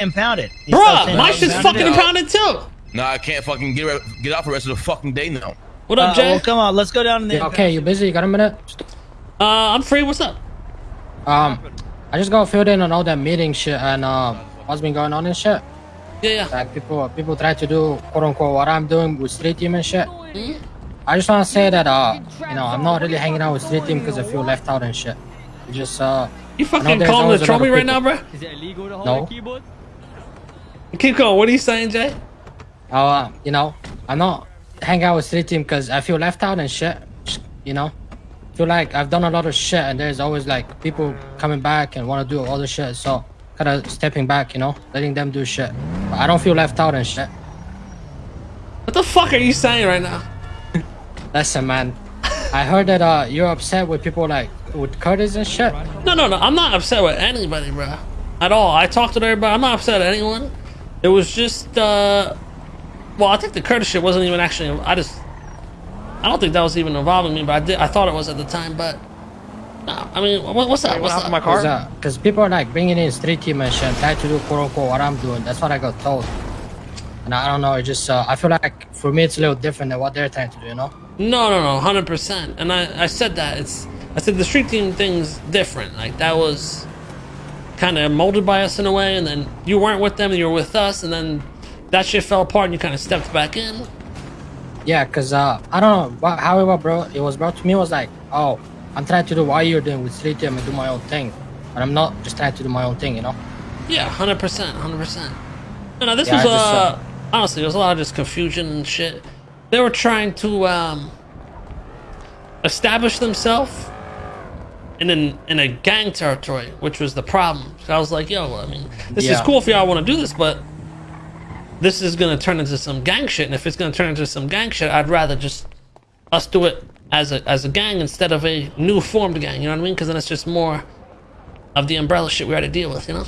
impound it. He's Bruh, my shit's impound fucking it. impounded too. Nah, I can't fucking get re- get out for the rest of the fucking day now. What Uh, up, Jay? well, come on, let's go down there. okay, you busy? You got a minute? Uh, I'm free. What's up? Um, I just got filled in on all that meeting shit and um, what's been going on and shit. Yeah, yeah. Like people, people try to do quote unquote what I'm doing with street team and shit. Hmm? I just want to say that uh, you know, I'm not really hanging out with street team because I feel left out and shit. It's Just uh, You fucking there's calling always to troll a me right now, bro? Is it illegal to hold No. a keyboard? Keep going. What are you saying, Jay? uh, you know, I'm not hanging out with street team because I feel left out and shit. You know, feel like I've done a lot of shit and there's always like people coming back and want to do all the shit. So kind of stepping back, you know, letting them do shit. But I don't feel left out and shit. What the fuck are you saying right now? Listen, man. I heard that uh you're upset with people like with Curtis and shit. No, no, no. I'm not upset with anybody, bro. At all. I talked to everybody. I'm not upset at anyone. It was just, uh, well, I think the Curtis shit wasn't even actually. I just, I don't think that was even involving me, but I did. I thought it was at the time, but. No, I mean, what, what's up? What's up? my Cause, uh, cause people are like bringing in street team and shit, and try to do quote unquote what I'm doing. That's what I got told. And I don't know. It just uh, I feel like for me it's a little different than what they're trying to do. You know? No, no, no, hundred percent. And I, I said that it's, I said the street team thing's different. Like that was kind of molded by us in a way, and then you weren't with them, and you were with us, and then that shit fell apart, and you kind of stepped back in. Yeah, cause uh, I don't know. But however, bro, it was brought to me was like, oh, I'm trying to do what you're doing with street team and do my own thing, but I'm not just trying to do my own thing. You know? Yeah, hundred percent, hundred percent. No, no, this Yeah, was just, uh, uh, honestly, there was a lot of just confusion and shit. They were trying to um establish themselves in an in a gang territory, which was the problem. So I was like, yo, I mean, this is cool if y'all want to do this, but this is gonna turn into some gang shit. And if it's gonna turn into some gang shit, I'd rather just us do it as a as a gang instead of a new formed gang. You know what I mean? Because then it's just more of the umbrella shit we had to deal with. You know?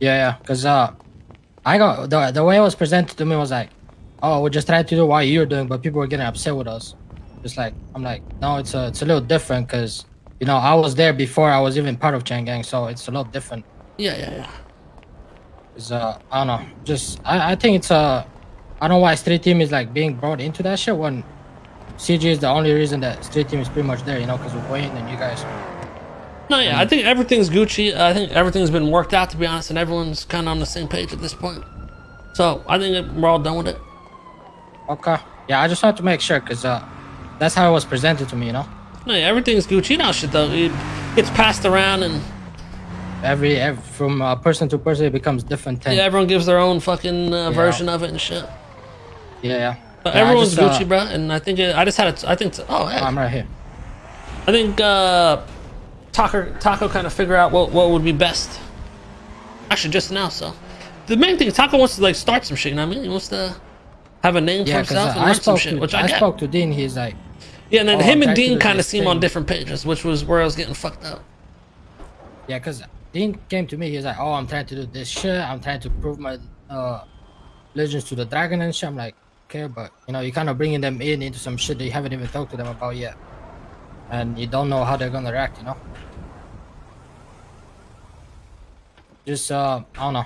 Yeah, yeah. Cause uh, I got the the way it was presented to me was like, oh, we're just trying to do what you're doing, but people were getting upset with us. Just like I'm like, no, it's a it's a little different, cause you know I was there before I was even part of Chang Gang, so it's a lot different. Yeah, yeah, yeah. Cause uh, I don't know, just I I think it's uh, I don't know why street team is like being brought into that shit when CG is the only reason that street team is pretty much there, you know, cause with Wayne and you guys. No, yeah, I think everything's Gucci. I think everything's been worked out, to be honest, and everyone's kind of on the same page at this point. So I think we're all done with it. Okay. Yeah, I just wanted to make sure, cause uh, that's how it was presented to me, you know. No, everything's Gucci now. Shit though, it gets passed around, and Every, every from uh, person to person, it becomes different thing. yeah, everyone gives their own fucking uh, version of it and shit. Yeah, yeah. But Yeah, everyone's just, uh, Gucci, bro. And I think it, I just had it. I think. Oh, hey, I'm right here. I think uh, Taco Taco kind of figure out what what would be best. Actually, just now. So the main thing, Taco wants to like start some shit. You know what I mean? He wants to have a name Yeah, for himself and I run some spoke shit, to which I, I, spoke to Dean. He's like, Yeah, and then Oh, him and Dean kind of seem on different pages, which was where I was getting fucked up. yeah, because Dean came to me. He's like, oh, I'm trying to do this shit. I'm trying to prove my uh, legends to the dragon and shit. I'm like, okay, but you know, you're kind of bringing them in into some shit that you haven't even talked to them about yet, and you don't know how they're gonna react. You know. Just uh, I don't know.